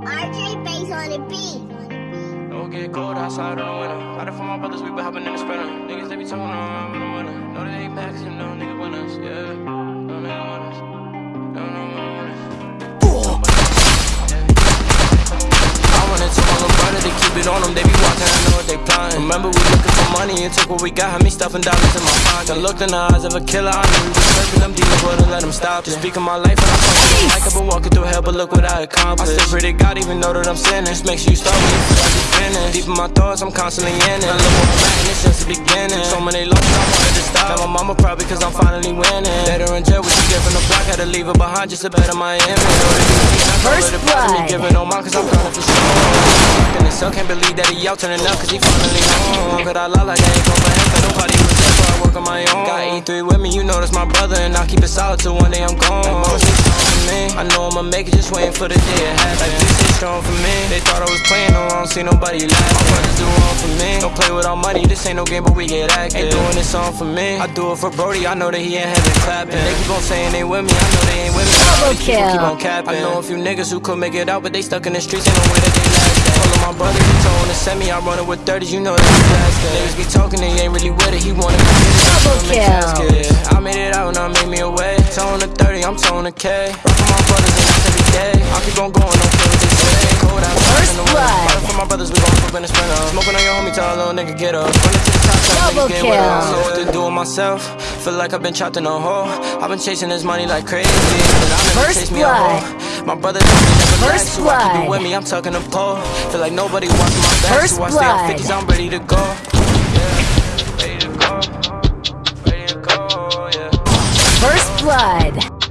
RJ bass on the beat. Don't get cold outside in the winter. Out there for my brothers, we been hopping in the sprinter. Niggas, they be talking around in the winter. No, they ain't backs, you know, niggas winners, yeah. No, niggas winners. No, no, no, winners. I wanna tell my little brother to keep it on them. They be they plotting. Remember, we looking for money and took what we got. Had me stuffing dollars in my pocket. Looked in the eyes of a killer. I knew we was them demons, wouldn't let them stop. Just speaking my life, and I'm fucking like I've been walking through hell, but look what I accomplished. I still pray to God, even know that I'm sinning. Just make sure you you feel like you're finished. Deep in my thoughts, I'm constantly in it. I look where I'm at, and it's since the beginning. So many losses, I wanted to stop. Now my mama proud because I'm finally winning. Later in jail, what you get from the block, had to leave her behind just to better my image. First blood. Giving on mine, cause I'm coming for sure. And can't believe that he out turning up, cause he finally home. Could I lie like I ain't go for him, but nobody was there, so I work on my own. Got E3 with me, you know that's my brother, and I'll keep it solid till one day I'm gone. Like mama stay strong for me. I know I'ma make it, just waiting for the day it happens. Like this stay strong for me. They thought I was playing, no, I don't see nobody laughing My brothers do wrong for me. Don't play with our money, this ain't no game, but we get active. Ain't doing this song for me. I do it for Brody, I know that he ain't heaven clapping. They keep on saying they with me, I know they ain't with me. Double These people Keep kill. on capping. I know a few niggas who could make it out, but they stuck in the streets, ain't no way that they last. He told to send me, I run it with 30s, you know that he blasted. Niggas be talking, they ain't really with it, he wanna get it. Double I'm kill. casket. I made it out and I made me away. Tone to 30, I'm tone to K. For my brothers and that's every day. I keep on going, don't care what they say. Cold out, First in the blood. Fighting for my brothers, we gon' flip in the sprinter. Smoking on your homie, tell a little nigga get up. Run it to the top, Double get with. I don't know what to do with myself. Feel like I've been trapped in a hole. I've been chasing this money like crazy. But I never First chase me a blood. My brother told me never First I keep blood. it with me. I'm tucking a pole. Feel like nobody watching my back, First so I stay on blood. 50s. I'm ready to go. Yeah, ready to go. Ready to go, yeah. First blood.